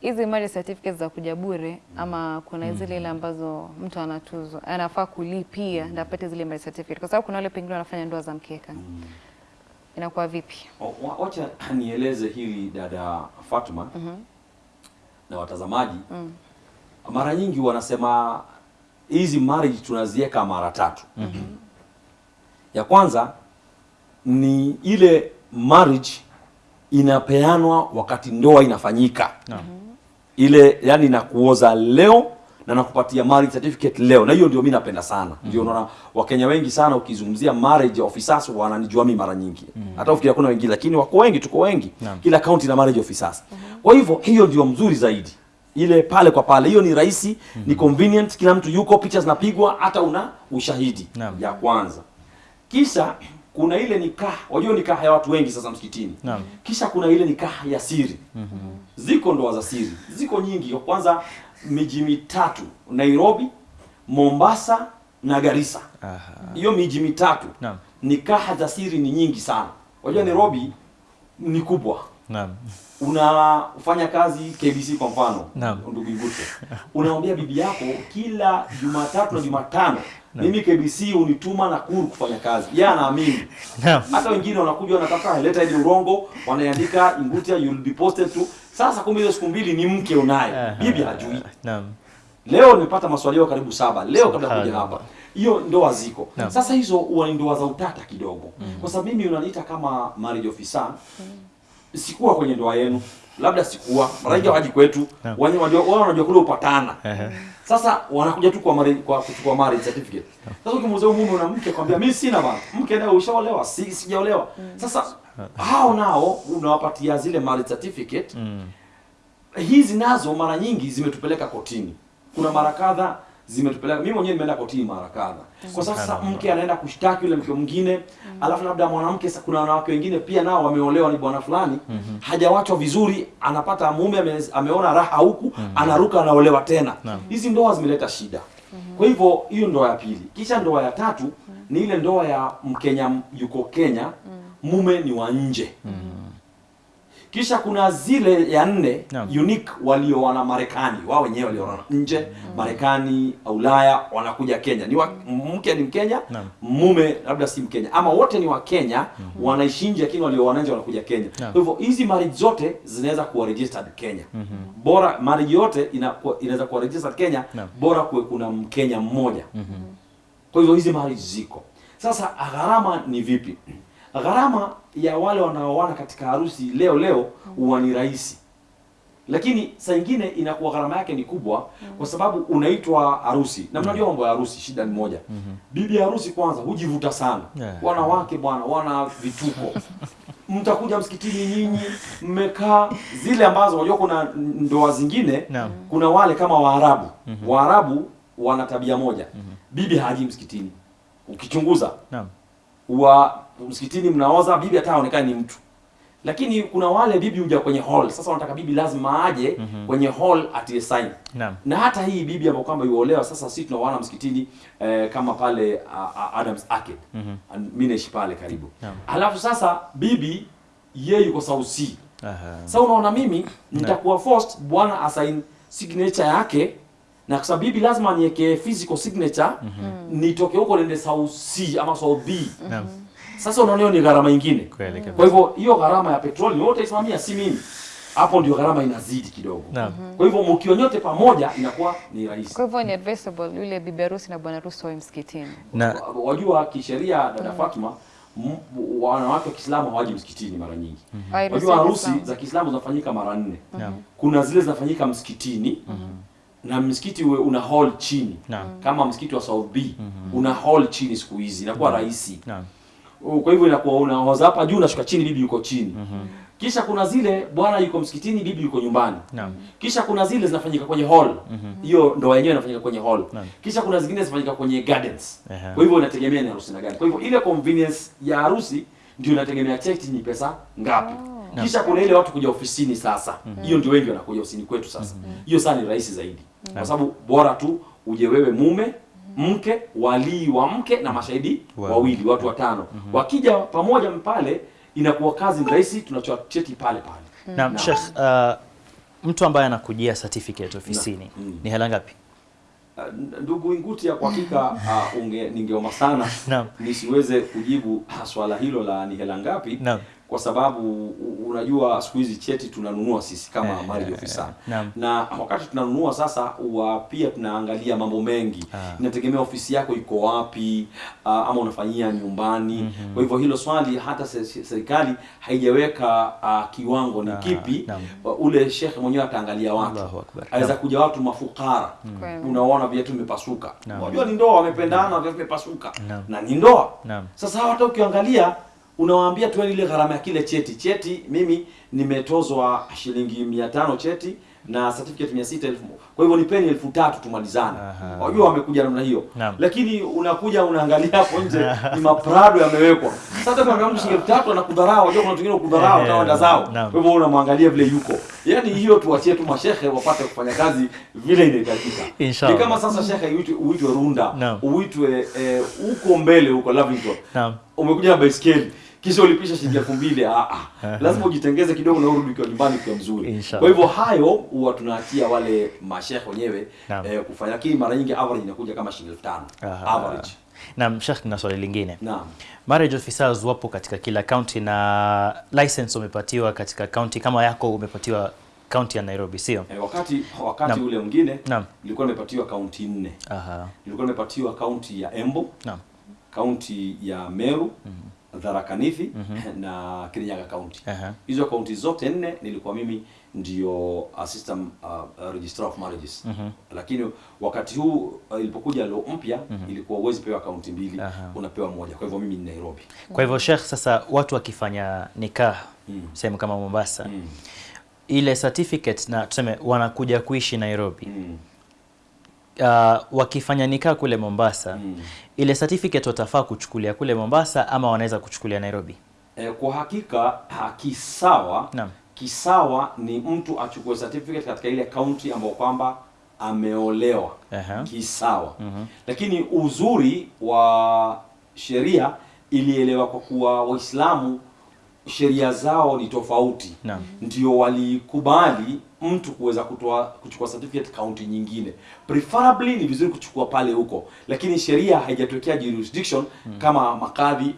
hizi marriage certificates za kuja bure ama kuna zile ile ambazo mtu anatuzwa anafaa kulipia ndio apate zile marriage certificate, kwa sababu kuna wale pengine wanafanya ndoa za mkeka. Inakuwa vipi? Wacha nieleze hili dada Fatuma mm -hmm. na watazamaji. Mara nyingi wanasema hizi marriage tunaziweka mara tatu. mm -hmm. Ya kwanza ni ile marriage inapeanwa wakati ndoa inafanyika mm -hmm. ile yani nakuoza leo na nakupatia marriage certificate leo, na hiyo ndio mimi napenda sana. mm -hmm. Ndio unaona Wakenya wengi sana ukizungumzia marriage officers wananijua mimi mara nyingi, mm -hmm. hata ufikiri kuna wengine, lakini wako wengi, tuko wengi, Naam. kila county na marriage officers. mm -hmm. Kwa hivyo hiyo ndio mzuri zaidi, ile pale kwa pale, hiyo ni rahisi, mm -hmm. ni convenient, kila mtu yuko, picha zinapigwa, hata una ushahidi Naam. ya kwanza. Kisha kuna ile nikaha, wajua nikaha ya watu wengi sasa msikitini. Naam. Kisha kuna ile nikaha ya siri Mm -hmm. ziko ndoa za siri ziko nyingi Kwa kwanza miji mitatu nairobi mombasa na garissa hiyo miji mitatu Naam. nikaha za siri ni nyingi sana wajua nairobi ni kubwa Naam. unafanya kazi kbc kwa mfano ndugu Ngute unamwambia bibi yako kila jumatatu na jumatano. Mimi kbc unituma nakuru kufanya kazi. Yeye anaamini Naam. hata wengine wanakuja wanataka leta ile urongo wanaandika Ingutia you'll be posted to. Sasa kumbe hizo siku mbili ni mke unaye. Bibi hajui. Naam. leo nimepata maswali yao karibu saba. Leo kabla kuja hapa. Hiyo ndoa ziko. Sasa hizo huwa ndoa za utata kidogo. Kwa sababu mimi unaniita kama marriage officer sikuwa kwenye ndoa yenu labda sikuwa mara waji kwetu wao wanajua kule upatana sasa wanakuja tu kwa mari, kwa kuchukua marriage certificate. Sasa ukimuuzia mume una mke kwambia mimi sina bana. Mke naye ushaolewa, si sijaolewa. Sasa hao nao unawapatia zile marriage certificate. Mm. Hizi nazo mara nyingi zimetupeleka kotini. Kuna mara kadha zimetupeleka. Mimi mwenyewe nimeenda kotini mara kadha. Kwa sasa mke anaenda kushtaki yule mke mwingine, alafu labda mwanamke kuna wanawake wengine pia nao wameolewa ni bwana fulani, hajawachwa vizuri, anapata mume ame, ameona raha huku, anaruka anaolewa tena. Hizi ndoa zimeleta shida. Kwa hivyo hiyo ndoa ya pili. Kisha ndoa ya tatu ni ile ndoa ya Mkenya yuko Kenya, mume ni wa nje. Kisha kuna zile ya nne yeah. unique walioona Marekani, wao wenyewe walioana nje mm. Marekani, Ulaya, wanakuja Kenya. Ni wa, mke ni Mkenya, yeah. mume labda si Mkenya, ama wote ni wa Kenya mm. wanaishi nje, lakini walioona nje wanakuja Kenya. kwa Kwa hivyo hizi marriage zote zinaweza kuwa registered Kenya. mm -hmm. Bora marriage yote ina, inaweza kuwa registered Kenya, yeah. bora kuwe kuna Mkenya mmoja. mm -hmm. Kwa hivyo hizi marriage ziko. Sasa gharama ni vipi? Gharama ya wale wanaoana katika harusi leo leo huwa ni rahisi, lakini saa ingine inakuwa gharama yake ni kubwa, kwa sababu unaitwa harusi, na mnajua mambo ya harusi, shida ni moja. Bibi ya harusi kwanza hujivuta sana, Yeah. wanawake bwana wana vituko. Mtakuja msikitini nyinyi mmekaa zile ambazo unajua kuna ndoa zingine no. kuna wale kama Waarabu. Waarabu wana tabia moja. Bibi haji msikitini. Ukichunguza. Naam. wa msikitini mnaoza bibi hata haonekani ni mtu lakini kuna wale bibi huja kwenye hall sasa wanataka bibi lazima aje mm -hmm. kwenye hall atie sign Naam. na hata hii bibi ambayo kwamba yuolewa sasa sisi tunaoana msikitini eh, kama pale uh, uh, Adams Arcade mm -hmm. mimi naishi pale karibu Naam. alafu sasa bibi yeye yuko South Sea Aha. sasa unaona mimi nitakuwa forced bwana asign signature yake na kwa sababu bibi lazima niweke physical signature mm -hmm. nitoke huko nende South C ama South B Naam. Sasa unaona hiyo ni gharama nyingine kwa hivyo hiyo gharama ya petroli wote isimamia si mimi hapo ndio gharama inazidi kidogo Naam. kwa hivyo mkiwa nyote pamoja inakuwa ni rahisi Kwa hivyo ni advisable yule bibi harusi na bwana harusi wawe msikitini. Na wajua kisheria dada mm. Fatima wanawake wa Kiislamu hawaji msikitini mara nyingi Mm -hmm. wajua harusi za Kiislamu zinafanyika mara nne Mm -hmm. kuna zile zinafanyika msikitini Mm -hmm. na msikiti uwe una hall chini Naam. kama msikiti wa South B una hall chini siku hizi inakuwa rahisi Naam. Kwa hivyo inakuwa unahoza hapa juu unashuka chini bibi yuko chini. Mm -hmm. kisha kuna zile bwana yuko msikitini bibi yuko nyumbani. Naam. kisha kuna zile zinafanyika kwenye hall. Hiyo mm -hmm. ndoa yenyewe inafanyika kwenye hall. Naam. kisha kuna zingine zinafanyika kwenye gardens. Uh -huh. kwa hivyo inategemea ni harusi na gani. Kwa hivyo ile convenience ya harusi ndio inategemea cheti ni pesa ngapi. Kisha kuna ile watu kuja ofisini sasa. Mm hiyo ndio wengi wanakuja ofisini kwetu sasa. Hiyo sana ni rahisi zaidi. Kwa sababu bora tu uje wewe mume mke walii wa mke na mashahidi Wow. wawili watu watano mm -hmm. wakija pamoja pale inakuwa kazi ni rahisi tunatoa cheti pale pale Naam, Sheikh, uh, mtu ambaye anakujia certificate ofisini Mm. ni hela ngapi? Uh, Ndugu Ingutia, kwa hakika uh, unge ningeomba sana nisiweze kujibu swala hilo la ni hela ngapi Naam. Kwa sababu unajua siku hizi cheti tunanunua sisi kama Eh, mali eh, yeah, naam. na wakati tunanunua sasa wa pia tunaangalia mambo mengi. Ah. inategemea ofisi yako iko wapi uh, ama unafanyia nyumbani. Mm -hmm. kwa hivyo hilo swali hata se- se- serikali haijaweka uh, kiwango ni Ah, kipi naam. uh, ule shekhe mwenyewe ataangalia watu. Aweza kuja watu mafukara. Mm. unaona viatu vimepasuka. Unajua ni ndoa wamependana viatu vimepasuka. Na ni ndoa. Sasa hata ukiangalia unawaambia tu ile gharama ya kile cheti. Cheti mimi nimetozwa shilingi mia tano cheti na certificate mia sita kwa hivyo nipeni elfu tatu tumalizane. Unajua wajua wamekuja namna hiyo. Lakini unakuja unaangalia hapo nje ni maprado yamewekwa. Sasa kama mtu shilingi elfu tatu anakudharau wajua kuna wengine kudharau wenda zao. Kwa hivyo unamwangalia vile yuko. Yaani hiyo tuachie tu mashehe wapate kufanya kazi vile inahitajika. Ni kama sasa shehe uitwe, uitwe runda. Uitwe eh, huko mbele huko Lavington. Umekuja na baiskeli kisha ulipisha shilingi elfu mbili ah, ah. lazima ujitengeze kidogo na urudi kwa nyumbani kwa mzuri kwa hivyo hayo huwa tunaachia wale mashehe wenyewe eh, kufanya lakini mara nyingi average inakuja kama shilingi elfu tano average Naam, Sheikh, na swali lingine. naam Marriage officers wapo katika kila county na license umepatiwa katika county kama yako umepatiwa county ya Nairobi, sio? E, wakati wakati Naam. ule mwingine nilikuwa nimepatiwa kaunti nne Aha. nilikuwa nimepatiwa kaunti ya Embu Naam. kaunti ya Meru Tharaka Nithi na Kirinyaga County. Hizo uh -huh. kaunti zote nne nilikuwa mimi ndio assistant uh, registrar of marriages Mm -hmm. lakini wakati huu uh, ilipokuja law mpya mm -hmm. ilikuwa uwezi pewa kaunti mbili uh -huh. unapewa moja kwa hivyo mimi ni Nairobi Kwa hivyo Sheikh, sasa watu wakifanya nikah Mm. sehemu kama Mombasa mm. ile certificate na tuseme wanakuja kuishi Nairobi Mm. uh, wakifanya nikah kule Mombasa Mm. Ile certificate watafaa kuchukulia kule Mombasa ama wanaweza kuchukulia Nairobi? E, kwa hakika hakisawa Naam. kisawa ni mtu achukue certificate katika ile kaunti ambayo kwamba ameolewa Aha. kisawa lakini uzuri wa sheria ilielewa kwa kuwa waislamu sheria zao ni tofauti Naam. ndio walikubali mtu kuweza kutoa kuchukua certificate kaunti nyingine preferably ni vizuri kuchukua pale huko lakini sheria haijatokea jurisdiction mm. kama makadhi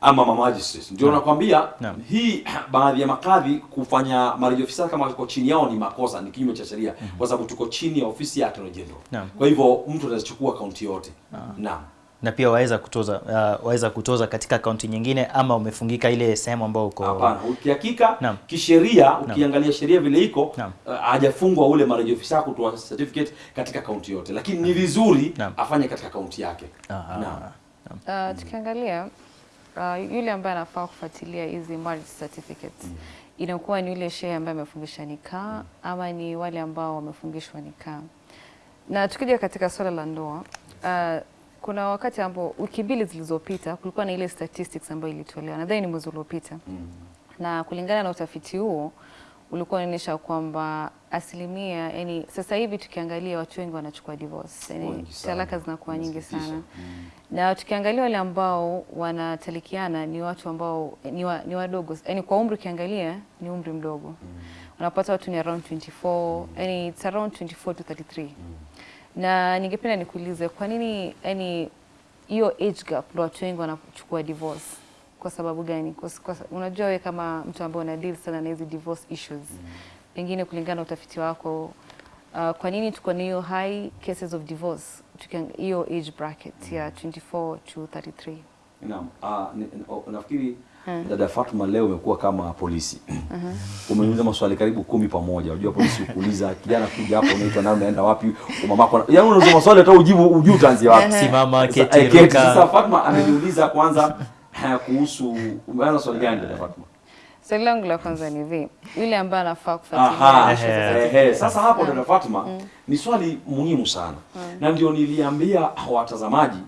ama ma magistrates ndio nakwambia Naam. hii baadhi ya makadhi kufanya marriage officer kama iko chini yao ni makosa ni kinyume cha sheria mm -hmm. kwa sababu tuko chini ya ofisi ya attorney general Naam. kwa hivyo mtu atachukua kaunti yote naam na pia waweza kutoza uh, waweza kutoza katika kaunti nyingine ama umefungika ile sehemu ambayo uko Hapana, ukihakika kisheria ukiangalia sheria vile iko uh, hajafungwa ule marriage officer kutoa certificate katika kaunti yote, lakini ni vizuri afanye katika kaunti yake. Naam. Uh, tukiangalia uh, yule ambaye anafaa kufuatilia hizi marriage certificates mm. inakuwa ni yule shehe ambaye amefungisha nikaa mm. ama ni wale ambao wamefungishwa nikaa. Na tukija katika swala la ndoa uh, kuna wakati ambapo wiki mbili zilizopita kulikuwa na ile statistics ambayo ilitolewa, nadhani ni mwezi uliopita. Mm. na kulingana na utafiti huo ulikuwa unaonyesha kwamba asilimia yani, sasa hivi tukiangalia watu wengi wanachukua divorce, yani talaka zinakuwa nyingi sana. Sana na tukiangalia wale ambao wanatalikiana ni watu ambao ni, wa, ni wadogo. Yani kwa umri ukiangalia ni umri mdogo. Mm. unapata watu ni around 24 mm. yani it's around 24 to 33 na ningependa nikuulize kwa nini yani hiyo age gap ndo watu wengi wanachukua divorce kwa sababu gani kwa, kwa, unajua we kama mtu ambaye una deal sana na hizi divorce issues mm. pengine kulingana na utafiti wako uh, kwa nini tuko na hiyo high cases of divorce hiyo age bracket mm. ya 24 to 33 Naam. Ah, na, na, na, nafikiri dada Fatma leo umekuwa kama polisi. Umeuliza maswali karibu kumi pamoja. Unajua polisi ukuuliza kijana kuja hapo unaitwa nani unaenda wapi? Mamako. Yaani unauliza maswali hata ujibu ujui utaanzia wapi. simama keti eh, keti. ruka Sasa Fatma ameniuliza kwanza eh, kuhusu umeanza swali gani dada Fatma? swali langu la kwanza ni hivi yule ambaye anafaa kufuatilia. Sasa hapo dada Fatma ni swali muhimu sana na ndio niliambia watazamaji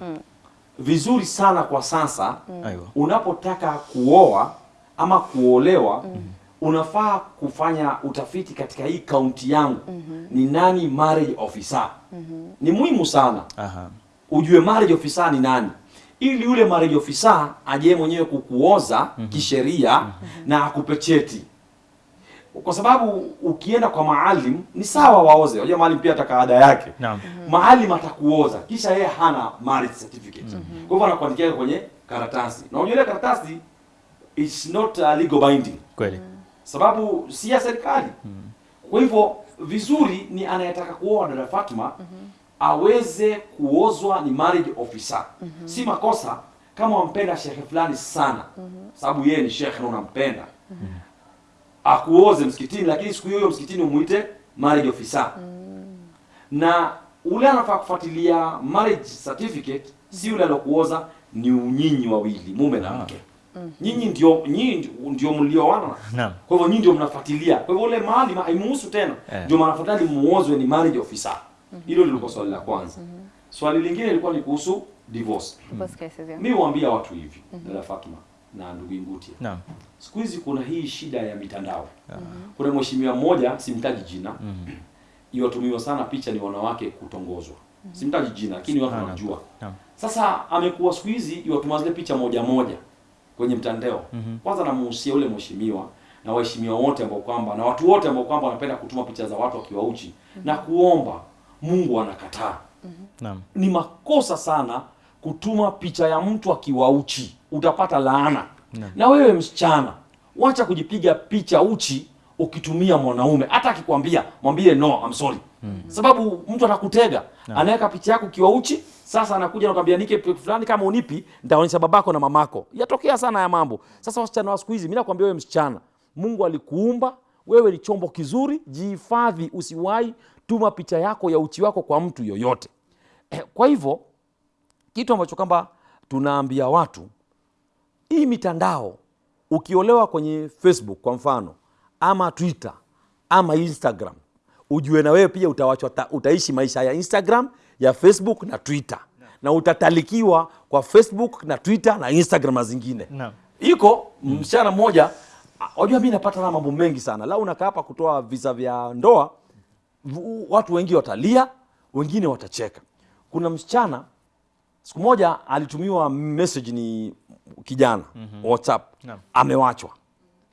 vizuri sana kwa sasa mm. unapotaka kuoa ama kuolewa mm. unafaa kufanya utafiti katika hii kaunti yangu mm -hmm. ni nani marriage officer mm -hmm. ni muhimu sana Aha. ujue marriage officer ni nani ili yule marriage officer ajee mwenyewe kukuoza mm -hmm. kisheria mm -hmm. na akupe cheti kwa sababu ukienda kwa maalim ni sawa waoze. Unajua maalim pia ataka ada yake. Naam. Maalim atakuoza kisha yeye hana marriage certificate. Mm -hmm. Kwa hivyo anakuandikia kwenye karatasi. Na unajua ile karatasi is not a legal binding Kweli. sababu si ya serikali. Mm -hmm. Kwa hivyo vizuri ni anayetaka kuoa dada Fatma aweze kuozwa ni marriage officer. Mm -hmm. Si makosa kama wampenda shekhe fulani sana, Mm -hmm. sababu yeye ni shekhe na unampenda akuoze msikitini, lakini siku hiyo msikitini umuite marriage officer mm. na ule anafaa kufuatilia marriage certificate, si yule alokuoza, ni unyinyi wawili, mume na mke. mm. Nyinyi ndio nyinyi ndio- mlioana. Naam. Kwa hivyo nyinyi ndio mnafuatilia. Kwa hivyo ule mahali ma- haimuhusu tena. Yeah. Ndio maana afadhali muozwe ni marriage officer. Hilo lilikuwa swali la kwanza. mm. Swali lingine lilikuwa ni kuhusu divorce. Mm yeah. Mimi huambia watu hivi, mm dada Fatma na ndugu Ingutia. Naam. Siku hizi kuna hii shida ya mitandao. Kuna mheshimiwa mmoja simtaji jina. Iwatumiwa sana picha ni wanawake kutongozwa. Simtaji jina lakini watu wanajua. Naam. Sasa amekuwa siku hizi iwatuma zile picha moja moja kwenye mtandao. Kwanza namuhusia ule mheshimiwa na waheshimiwa wote ambao kwamba na watu wote ambao kwamba wanapenda kutuma picha za watu wakiwa uchi na kuomba Mungu anakataa. Naam. Ni makosa sana kutuma picha ya mtu akiwa uchi, utapata laana. Na wewe msichana, wacha kujipiga picha uchi ukitumia mwanaume. Hata akikwambia mwambie no, I'm sorry. Sababu mtu anakutega, anaweka picha yako ukiwa uchi, sasa anakuja anakuambia nike fulani, kama unipi nitaonyesha babako na mamako. Yatokea sana ya mambo. Sasa wasichana wa siku hizi, mimi nakwambia wewe msichana, Mungu alikuumba wewe ni chombo kizuri, jihifadhi, usiwahi tuma picha yako ya uchi wako kwa mtu yoyote. Eh, Kwa hivyo kitu ambacho kwamba tunaambia watu hii mitandao ukiolewa kwenye Facebook kwa mfano ama Twitter ama Instagram, ujue na wewe pia utawachwa ta, utaishi maisha ya Instagram ya Facebook na Twitter. Na utatalikiwa kwa Facebook na Twitter na Instagram na zingine iko msichana mmoja wajua mi napata na mambo mengi sana. Lau unakaa hapa kutoa visa vya ndoa watu wengi watalia wengine watacheka. Kuna msichana siku moja alitumiwa message ni kijana mm -hmm. whatsapp no. amewachwa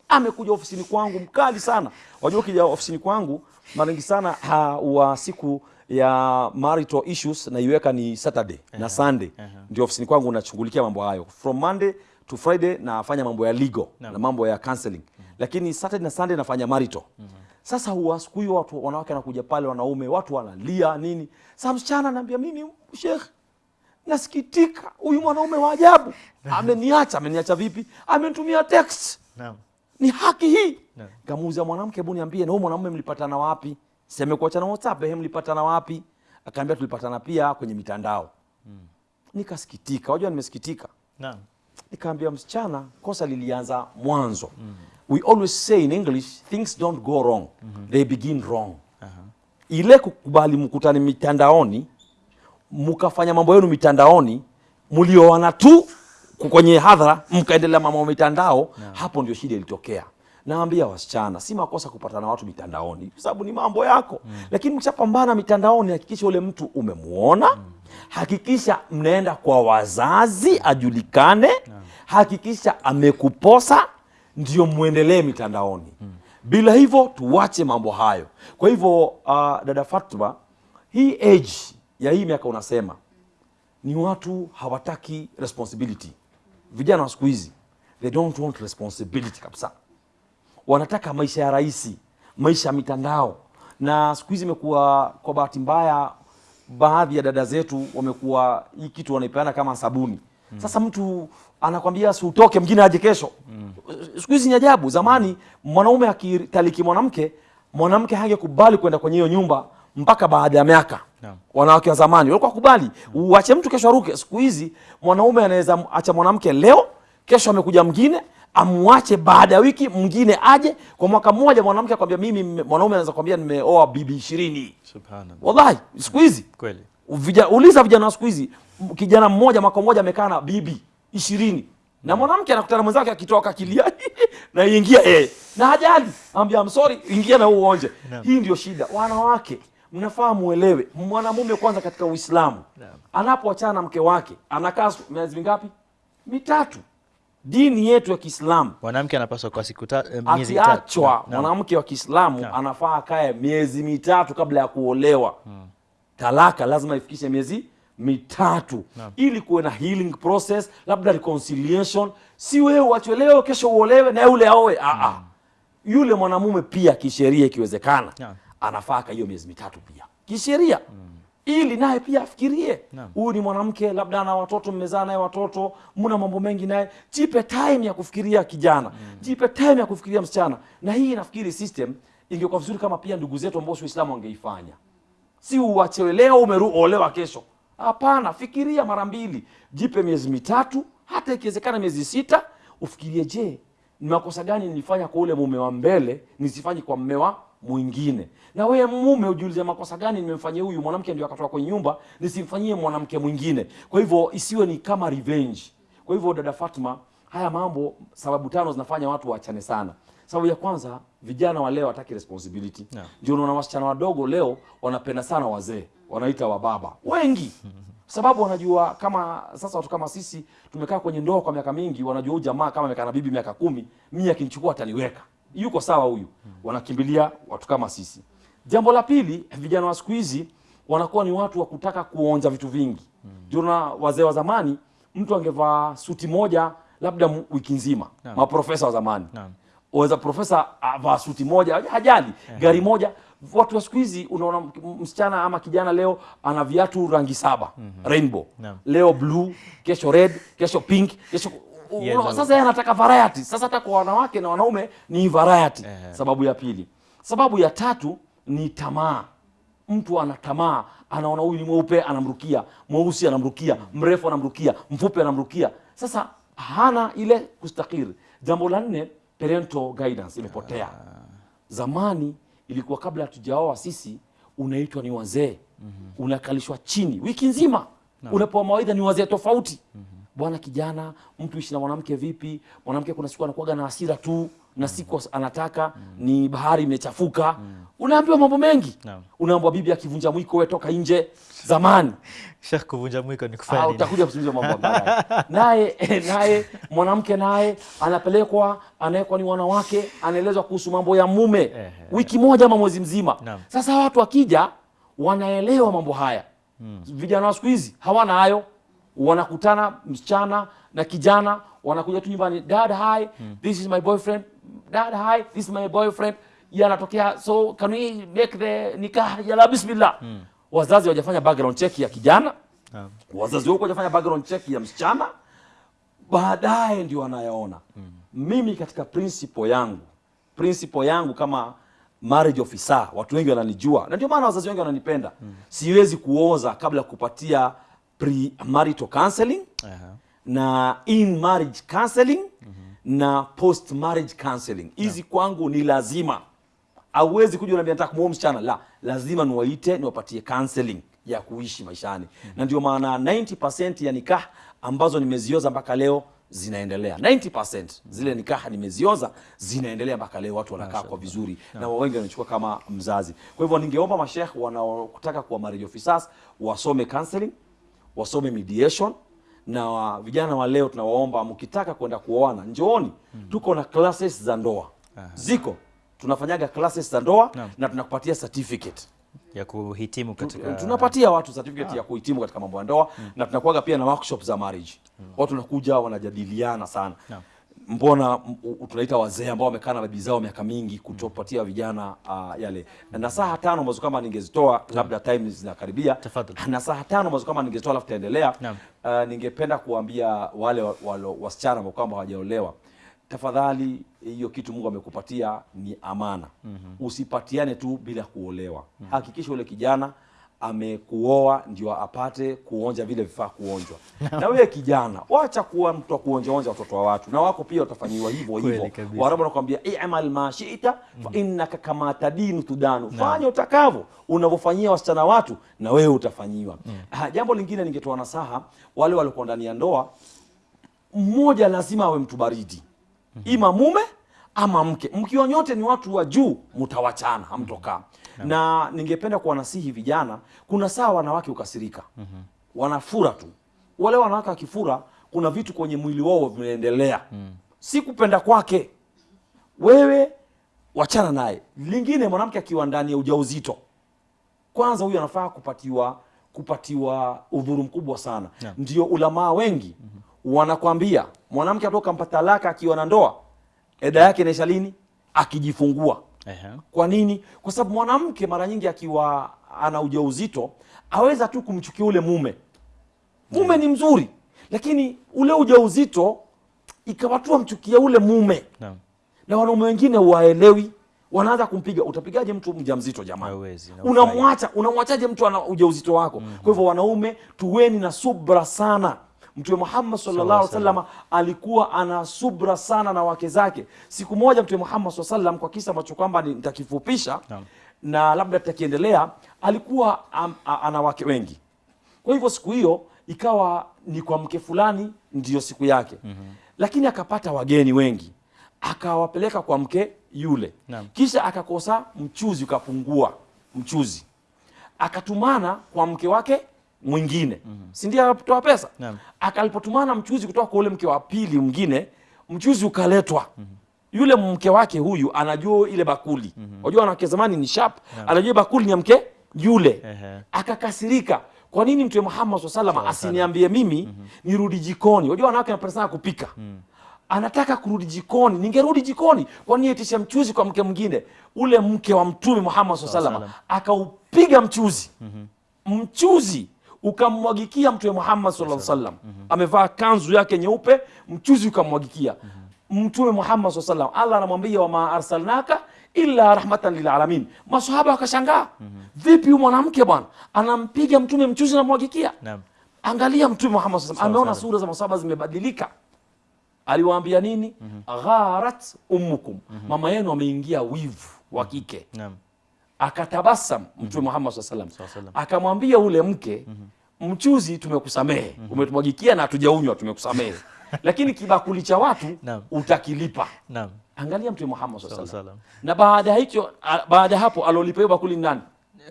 amekuja ofisini kwangu mkali sana wajua ukija ofisini kwangu mara nyingi sana ha, wa siku ya marital issues naiweka ni saturday uh -huh. na sunday uh -huh. ndio ofisini kwangu nachungulikia mambo hayo from monday to friday nafanya mambo ya legal no. na mambo ya counseling lakini saturday na sunday nafanya marital sasa huwa siku hiyo watu wanawake wanakuja pale wanaume watu wanalia nini sasa msichana anaambia mimi shekh nasikitika huyu mwanaume wa ajabu. Ameniacha ameniacha vipi? Amenitumia text. Naam. ni haki hii. Kamuuza mwanamke hebu niambie na huyu mwanamume mlipatana wapi? Semekuachana whatsapp ehe mlipatana wapi? Akaambia tulipatana pia kwenye mitandao. Nikasikitika. Wajua nimesikitika? Naam. nikaambia msichana kosa lilianza mwanzo. We always say in english things don't go wrong. Hmm. they begin wrong. Uh -huh. ile kukubali mkutani mitandaoni mkafanya mambo yenu mitandaoni mlioana tu kwenye hadhara mkaendelea mambo mitandao hapo ndio shida ilitokea. Naambia wasichana si makosa kupatana na watu mitandaoni kwa sababu ni mambo yako. Mm. lakini mkishapambana mitandaoni hakikisha ule mtu umemuona hakikisha mnaenda kwa wazazi ajulikane hakikisha amekuposa ndio mwendelee mitandaoni. Mm. bila hivyo tuwache mambo hayo. Kwa hivyo uh, dada Fatma hii age ya hii miaka unasema ni watu hawataki responsibility. Vijana wa siku hizi they don't want responsibility kabisa. Wanataka maisha ya rahisi maisha ya mitandao. Na siku hizi imekuwa kwa bahati mbaya baadhi ya dada zetu wamekuwa hii kitu wanaipeana kama sabuni. Mm. sasa mtu anakwambia si utoke mwingine aje kesho. Mm. siku hizi ni ajabu. Zamani mwanaume akitaliki mwanamke mwanamke hangekubali kwenda kwenye hiyo nyumba mpaka baada ya miaka. Yeah. wanawake wa zamani walikuwa kubali uache mtu kesho aruke. Siku hizi mwanaume anaweza acha mwanamke leo kesho amekuja mwingine amwache baada ya wiki mwingine aje. Kwa mwaka mmoja mwanamke akwambia mimi mwanaume anaweza kwambia nimeoa bibi ishirini. Subhanallah. wallahi siku hizi. Kweli. Vija, uliza vijana wa siku hizi kijana mmoja mwaka mmoja amekaa na bibi ishirini. Na mwanamke anakutana mwenzake akitoka kilia na ingia eh na hajali. Anambia I'm sorry ingia na uonje. Hii ndio shida. Wanawake mnafaa muelewe. Mwanamume kwanza katika uislamu anapoachana na mke wake anakaa miezi mingapi? Mitatu. Dini yetu ya Kiislamu. Mwanamke anapaswa kwa siku eh, miezi akiachwa mwanamke wa Kiislamu anafaa akae miezi mitatu kabla ya kuolewa. Talaka lazima ifikishe miezi mitatu. Ili kuwe na healing process, labda reconciliation. Si wewe uachwe leo, kesho uolewe na yule aoe. Ah, ah. Yule mwanamume pia kisheria, ikiwezekana. Anafaa hiyo miezi mitatu pia. Kisheria. Mm. ili naye pia afikirie. Huyu ni mwanamke labda ana watoto mmezaa naye watoto mna mambo mengi naye. Jipe time ya kufikiria kijana. Mm. jipe time ya kufikiria msichana. Na hii nafikiri system ingekuwa vizuri kama pia ndugu zetu ambao si waislamu wangeifanya. Si uachewe leo umeruolewa kesho. Hapana fikiria mara mbili. Jipe miezi mitatu hata ikiwezekana miezi sita. Ufikirie je ni makosa gani nilifanya kwa ule mume wa mbele nisifanye kwa mme wa mwingine. Na wewe mume ujiulize makosa gani nimemfanyia huyu mwanamke ndio akatoka kwenye nyumba nisimfanyie mwanamke mwingine. Kwa hivyo isiwe ni kama revenge. Kwa hivyo dada Fatma haya mambo sababu tano zinafanya watu waachane sana. Sababu ya kwanza vijana wa leo hataki responsibility. Ndio ndio unaona wasichana wadogo leo wanapenda sana wazee wanaita wababa. Wengi. Sababu wanajua kama sasa watu kama sisi tumekaa kwenye ndoa kwa miaka mingi wanajua huyu jamaa kama amekaa na bibi miaka kumi mimi akinichukua ataniweka yuko sawa huyu. Wanakimbilia watu kama sisi. Jambo la pili vijana wa siku hizi wanakuwa ni watu wa kutaka kuonja vitu vingi. Ndio na wazee wa zamani mtu angevaa suti moja labda wiki nzima. Maprofesa wa zamani. Waweza profesa avaa suti moja hajali. Gari moja. Watu wa siku hizi unaona msichana ama kijana leo ana viatu rangi saba. Mm -hmm. rainbow leo blue kesho red kesho pink kesho u- Yellow. sasa yeye anataka variety. Sasa hata kwa wanawake na wanaume ni variety. Ehe. sababu ya pili. Sababu ya tatu ni tamaa. Mtu ana tamaa anaona huyu ni mweupe anamrukia. Mweusi anamrukia. Mrefu anamrukia. Mfupi anamrukia. Sasa hana ile kustakiri jambo la nne parental guidance imepotea. Zamani ilikuwa kabla hatujaoa sisi unaitwa ni wazee. Mm -hmm. unakalishwa chini. Wiki nzima. No. unapewa mawaidha ni wazee tofauti bwana kijana mtu ishi na mwanamke vipi mwanamke kuna siku anakuwaga na hasira tu na siku anataka mm. ni bahari imechafuka mm. unaambiwa mambo mengi no. unaambiwa bibi akivunja mwiko we toka nje zamani Sheikh, kuvunja mwiko ni Ah, kufanya nini? utakuja kusimulia mambo baadaye. naye naye mwanamke naye anapelekwa anawekwa ni wanawake anaelezwa kuhusu mambo ya mume wiki moja ama mwezi mzima no. sasa watu wakija wanaelewa mambo haya vijana wa siku hizi hawana hayo wanakutana msichana na kijana wanakuja tu nyumbani dad hi this is my boyfriend. Dad hi this is my boyfriend. Yanatokea so can we make the nikah? Yala bismillah. Wazazi wajafanya background check ya kijana. Yeah. wazazi wako wajafanya background check ya msichana. Baadaye ndio wanayaona. Mimi katika principle yangu principle yangu kama marriage officer watu wengi wananijua na ndio maana wazazi wengi wananipenda. Siwezi kuoza kabla ya kupatia pre marital counseling uh -huh. na in marriage counseling uh -huh. na post marriage counseling. Hizi kwangu ni lazima. Auwezi kuja unaambia nataka kumuoa msichana. La lazima niwaite niwapatie counseling ya kuishi maishani. Na ndio maana 90% ya nikah ambazo nimezioza mpaka leo zinaendelea. 90% zile nikaha nimezioza zinaendelea mpaka leo. Watu wanakaa kwa vizuri na wengi wanachukua kama mzazi. Kwa hivyo ningeomba mashekh wanaotaka kuwa marriage officers wasome counseling wasome mediation na wa, vijana wa leo tunawaomba mkitaka kwenda kuoana njooni. Tuko na classes za ndoa. Ziko. Tunafanyaga classes za ndoa no. na tunakupatia certificate. Ya kuhitimu katika tunapatia watu certificate ah. ya kuhitimu katika mambo ya ndoa na tunakuaga pia na workshop za marriage. Watu wanakuja wanajadiliana sana. Naam. Mbona tunaita wazee ambao wamekaa na bibi zao miaka mingi kutopatia vijana uh, yale. Na saa tano ambazo kama ningezitoa labda time zinakaribia. Nasaha tano ambazo kama ningezitoa alafu taendelea uh, ningependa kuambia wale wa- walo- wasichana ambao kwamba hawajaolewa tafadhali hiyo kitu mungu amekupatia ni amana. Mm-hmm. usipatiane tu bila kuolewa. Mm-hmm. hakikisha ule kijana amekuoa ndio apate kuonja vile vifaa kuonjwa. Na wewe kijana wacha kuwa mtu wa kuonja onja watoto wa watu. Na wako pia watafanyiwa hivyo hivyo. warabu wanakuambia imal ma shita fa innaka kama tadinu tudanu. Fanya utakavyo unavyofanyia wasichana watu na wewe utafanyiwa. Ah, jambo lingine ningetoa nasaha wale waliokuwa ndani ya ndoa mmoja lazima awe mtu baridi. Ima mume ama mke. Mkiwa nyote ni watu wa juu mtawachana hamtokaa na ningependa kuwanasihi vijana kuna saa wanawake ukasirika mm -hmm. wanafura tu. Wale wanawake wakifura kuna vitu kwenye mwili wao vinaendelea. Si kupenda kwake. Wewe wachana naye. Lingine mwanamke akiwa ndani ya ujauzito kwanza huyu anafaa kupatiwa kupatiwa udhuru mkubwa sana. Yeah. ndio ulamaa wengi mm -hmm. wanakwambia mwanamke atoka mpata talaka akiwa na ndoa eda yake inaisha lini? Akijifungua Ehe. kwa nini kwa sababu mwanamke mara nyingi akiwa ana ujauzito aweza tu kumchukia ule mume mume yeah. ni mzuri lakini ule ujauzito ikawa tu amchukia ule mume yeah. na wanaume wengine waelewi wanaanza kumpiga utapigaje mtu mjamzito jamani unamwacha unamwachaje mtu ana ujauzito wako mm -hmm. kwa hivyo wanaume tuweni na subra sana mtume muhammad sallallahu alaihi wasallam. alikuwa ana subra sana na wake zake. Siku moja mtume muhammad sallallahu alaihi wasallam kwa kisa ambacho kwamba ntakifupisha nitakifupisha na labda tutakiendelea alikuwa am, a, ana wake wengi. Kwa hivyo siku hiyo ikawa ni kwa mke fulani ndiyo siku yake. Mm-hmm. lakini akapata wageni wengi. Akawapeleka kwa mke yule. Naam. kisha akakosa mchuzi ukapungua mchuzi. Akatumana kwa mke wake mwingine mm-hmm. si ndio anatoa pesa yeah. akalipotumana mchuzi kutoka kwa ule mke wa pili mwingine mchuzi ukaletwa mm-hmm. yule mke wake huyu anajua ile bakuli mm-hmm. anawake wanawake zamani ni sharp yeah. anajua bakuli ni ya mke yule uh -huh. akakasirika kwa nini mtume muhammad saa salam asiniambie mimi mm -hmm. nirudi jikoni wajua wanawake wanapenda sana kupika mm. anataka kurudi jikoni ningerudi jikoni kwani itisha mchuzi kwa mke mwingine ule mke wa mtume muhammad saa salam salam. akaupiga mchuzi mm -hmm. mchuzi ukamwagikia mtume muhammad sallallahu alaihi salam amevaa kanzu yake nyeupe mchuzi ukamwagikia. Mtume muhammad saa salam allah anamwambia wama arsalnaka illa rahmatan lilalamin masahaba wakashangaa. Vipi huyu mwanamke bwana anampiga mtume mchuzi namwagikia Naam. angalia mtume muhammad saa salam ameona salam. sura za masahaba zimebadilika. Aliwaambia nini? Gharat ummukum. Mama yenu ameingia wivu wa kike. Naam. akatabasam mtume muhammad sallallahu salam wasallam. Akamwambia ule mke mchuzi tumekusamehe mm -hmm. umetumwagikia na hatujaunywa tumekusamehe lakini kibakuli cha watu utakilipa Naam. angalia mtume muhammad sallallahu alaihi salam. na baada hicho baada hapo alolipa hiyo bakuli ni nani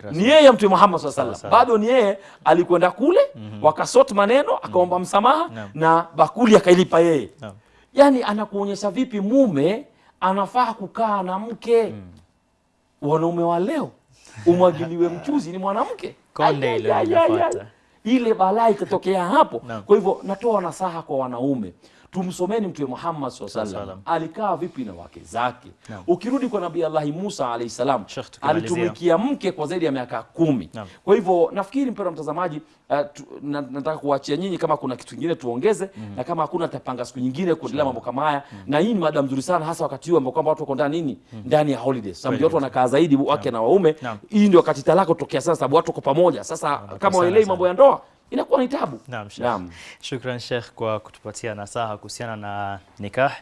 Rasul. ni yeye mtume muhammad sallallahu alaihi wasallam, bado ni yeye alikwenda kule mm -hmm. wakasot maneno akaomba msamaha Naam. na bakuli akailipa yeye Naam. yaani anakuonyesha vipi mume anafaa kukaa na mke mm. wanaume wa leo umwagiliwe mchuzi ni mwanamke Konde ile ile balaa itatokea hapo no. kwa hivyo natoa nasaha kwa wanaume tumsomeni mtume muhammad SAW Salam. alikaa vipi na wake zake no. ukirudi kwa nabii allahi musa alayhi salam alitumikia mke kwa zaidi ya miaka kumi no. kwa hivyo nafikiri mpendwa mtazamaji uh, tu, na, nataka kuachia nyinyi kama kuna kitu kingine tuongeze mm -hmm. na kama hakuna tapanga siku nyingine kuendelea mambo kama haya mm -hmm. na hii ni mada nzuri sana hasa wakati huu ambao kwamba watu wako ndani nini mm -hmm. ndani ya holidays sababu watu wanakaa zaidi wake no. na waume no. hii ndio wakati talaka kutokea sasa sababu watu wako pamoja sasa no. kama waelewi mambo ya ndoa inakuwa ni tabu Naam. Naam. Shukran Sheikh kwa kutupatia nasaha kuhusiana na nikah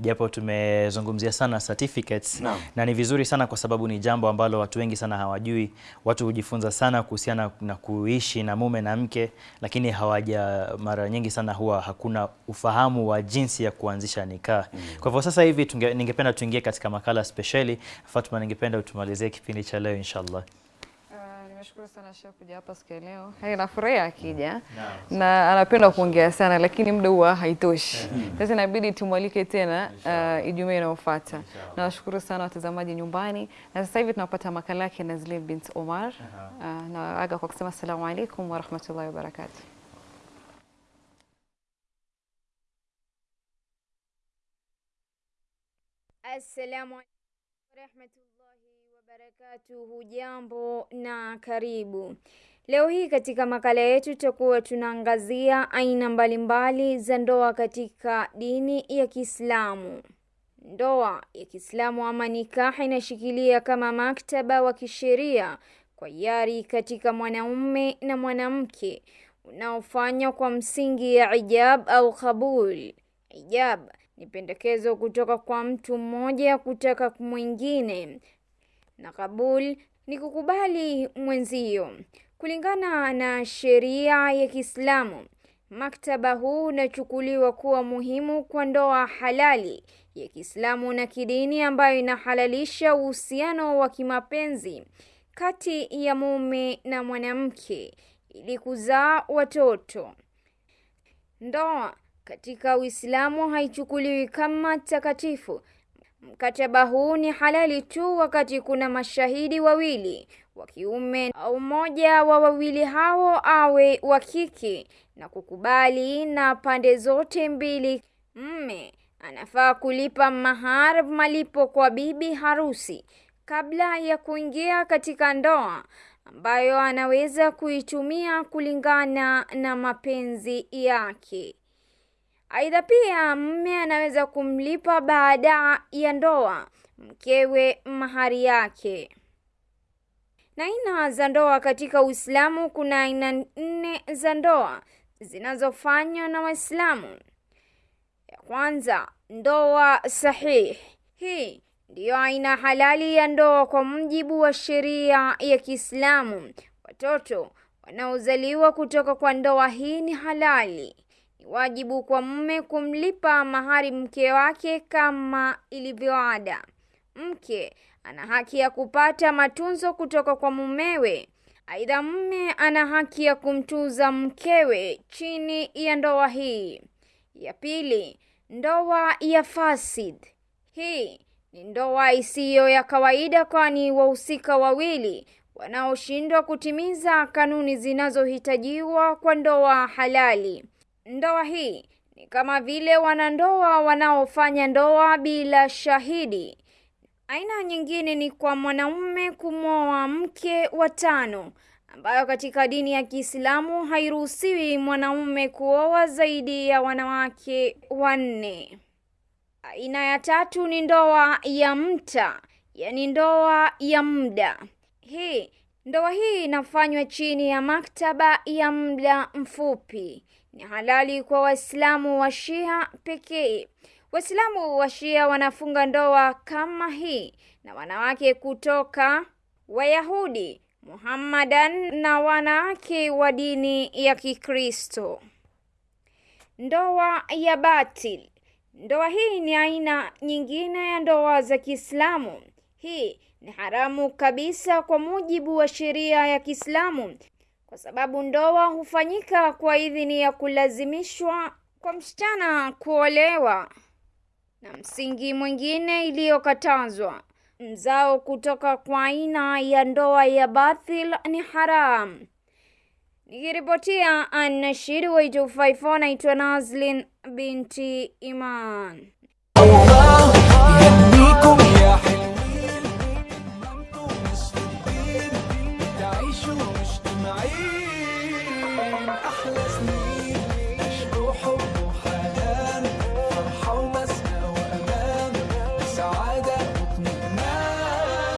japo tumezungumzia sana certificates Naam. na ni vizuri sana kwa sababu ni jambo ambalo watu wengi sana hawajui. Watu hujifunza sana kuhusiana na kuishi na mume na mke, lakini hawaja mara nyingi sana huwa hakuna ufahamu wa jinsi ya kuanzisha nikah. Mm. Kwa hivyo sasa hivi tunge, ningependa tuingie katika makala spesheli. Fatma, ningependa utumalizie kipindi cha leo inshallah. Nimeshukuru sana Sheikh kuja hapa siku ya leo. Hai, nafurahi akija na anapenda kuongea sana, lakini muda huwa haitoshi. Sasa inabidi tumwalike tena uh, Ijumaa inayofuata. Nawashukuru sana watazamaji nyumbani, na sasa hivi tunapata makala yake Nazlin bint Omar. Uh, na aga kwa kusema asalamu alaykum wa rahmatullahi wa warahmatullahi wabarakatuh. Assalamu wa warahmatullahi wabarakatuhu. Jambo na karibu. Leo hii katika makala yetu tutakuwa tunaangazia aina mbalimbali za ndoa katika dini ya Kiislamu. Ndoa ya Kiislamu ama nikaha inashikilia kama maktaba wa kisheria kwa hiari katika mwanaume na mwanamke unaofanywa kwa msingi ya ijab au kabul. Ijab ni pendekezo kutoka kwa mtu mmoja kutaka mwingine na kabul ni kukubali mwenzio. Kulingana na sheria ya Kiislamu, maktaba huu unachukuliwa kuwa muhimu kwa ndoa halali ya Kiislamu na kidini ambayo inahalalisha uhusiano wa kimapenzi kati ya mume na mwanamke ili kuzaa watoto. Ndoa katika Uislamu haichukuliwi kama takatifu. Mkataba huu ni halali tu wakati kuna mashahidi wawili wa kiume au mmoja wa wawili hao awe wa kike na kukubali na pande zote mbili. Mme anafaa kulipa mahar, malipo kwa bibi harusi kabla ya kuingia katika ndoa ambayo anaweza kuitumia kulingana na mapenzi yake. Aidha, pia mme anaweza kumlipa baada ya ndoa mkewe mahari yake. Na aina za ndoa katika Uislamu, kuna aina nne za ndoa zinazofanywa na Waislamu. Ya kwanza, ndoa sahihi. Hii ndiyo aina halali ya ndoa kwa mujibu wa sheria ya Kiislamu. Watoto wanaozaliwa kutoka kwa ndoa hii ni halali. Wajibu kwa mume kumlipa mahari mke wake kama ilivyoada. Mke ana haki ya kupata matunzo kutoka kwa mumewe. Aidha, mume ana haki ya kumtunza mkewe chini ya ndoa hii. Ya pili, ndoa ya fasid. Hii ni ndoa isiyo ya kawaida, kwani wahusika wawili wanaoshindwa kutimiza kanuni zinazohitajiwa kwa ndoa halali. Ndoa hii ni kama vile wanandoa wanaofanya ndoa bila shahidi. Aina nyingine ni kwa mwanaume kumwoa mke wa tano, ambayo katika dini ya Kiislamu hairuhusiwi mwanaume kuoa zaidi ya wanawake wanne. Aina ya tatu ni ndoa ya mta, yaani ndoa ya muda. Hii ndoa hii inafanywa chini ya maktaba ya muda mfupi. Ni halali kwa Waislamu wa Shia pekee. Waislamu wa Shia wanafunga ndoa kama hii na wanawake kutoka Wayahudi, Muhammadan na wanawake wa dini ya Kikristo. Ndoa ya batil. Ndoa hii ni aina nyingine ya ndoa za Kiislamu. Hii ni haramu kabisa kwa mujibu wa sheria ya Kiislamu, kwa sababu ndoa hufanyika kwa idhini ya kulazimishwa kwa msichana kuolewa. Na msingi mwingine iliyokatazwa, mzao kutoka kwa aina ya ndoa ya batil ni haram. Nikiripotia An-Nashid wa 254 naitwa Nazlin binti Iman.